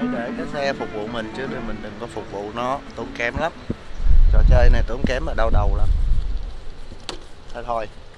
Hãy để cái xe phục vụ mình chứ mình đừng có phục vụ nó tốn kém lắm. Trò chơi này tốn kém ở đau đầu lắm. Thôi thôi.